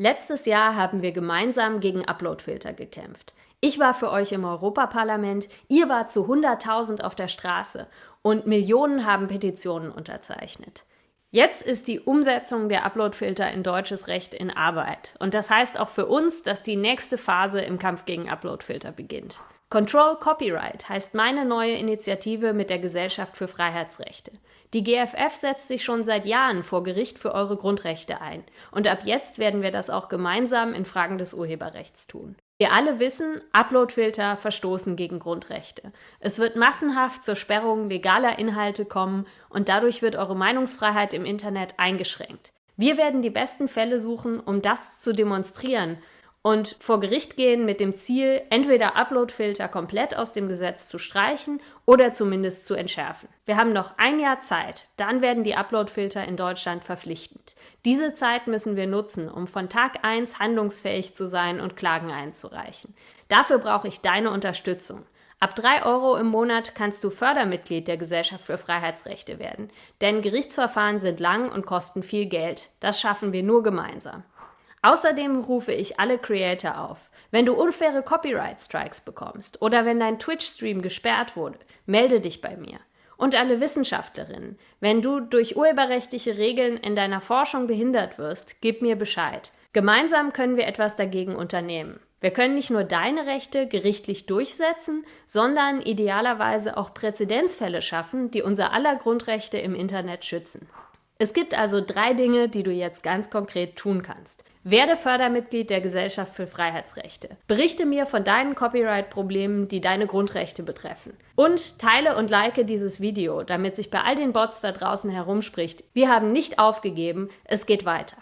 Letztes Jahr haben wir gemeinsam gegen Uploadfilter gekämpft. Ich war für euch im Europaparlament, ihr wart zu 100.000 auf der Straße und Millionen haben Petitionen unterzeichnet. Jetzt ist die Umsetzung der Uploadfilter in deutsches Recht in Arbeit. Und das heißt auch für uns, dass die nächste Phase im Kampf gegen Uploadfilter beginnt. Control Copyright heißt meine neue Initiative mit der Gesellschaft für Freiheitsrechte. Die GFF setzt sich schon seit Jahren vor Gericht für eure Grundrechte ein. Und ab jetzt werden wir das auch gemeinsam in Fragen des Urheberrechts tun. Wir alle wissen, Uploadfilter verstoßen gegen Grundrechte. Es wird massenhaft zur Sperrung legaler Inhalte kommen und dadurch wird eure Meinungsfreiheit im Internet eingeschränkt. Wir werden die besten Fälle suchen, um das zu demonstrieren und vor Gericht gehen mit dem Ziel, entweder Uploadfilter komplett aus dem Gesetz zu streichen oder zumindest zu entschärfen. Wir haben noch ein Jahr Zeit, dann werden die Uploadfilter in Deutschland verpflichtend. Diese Zeit müssen wir nutzen, um von Tag 1 handlungsfähig zu sein und Klagen einzureichen. Dafür brauche ich deine Unterstützung. Ab 3 Euro im Monat kannst du Fördermitglied der Gesellschaft für Freiheitsrechte werden. Denn Gerichtsverfahren sind lang und kosten viel Geld. Das schaffen wir nur gemeinsam. Außerdem rufe ich alle Creator auf. Wenn du unfaire Copyright Strikes bekommst oder wenn dein Twitch-Stream gesperrt wurde, melde dich bei mir. Und alle Wissenschaftlerinnen, wenn du durch urheberrechtliche Regeln in deiner Forschung behindert wirst, gib mir Bescheid. Gemeinsam können wir etwas dagegen unternehmen. Wir können nicht nur deine Rechte gerichtlich durchsetzen, sondern idealerweise auch Präzedenzfälle schaffen, die unser aller Grundrechte im Internet schützen. Es gibt also drei Dinge, die du jetzt ganz konkret tun kannst. Werde Fördermitglied der Gesellschaft für Freiheitsrechte. Berichte mir von deinen Copyright-Problemen, die deine Grundrechte betreffen. Und teile und like dieses Video, damit sich bei all den Bots da draußen herumspricht. Wir haben nicht aufgegeben, es geht weiter.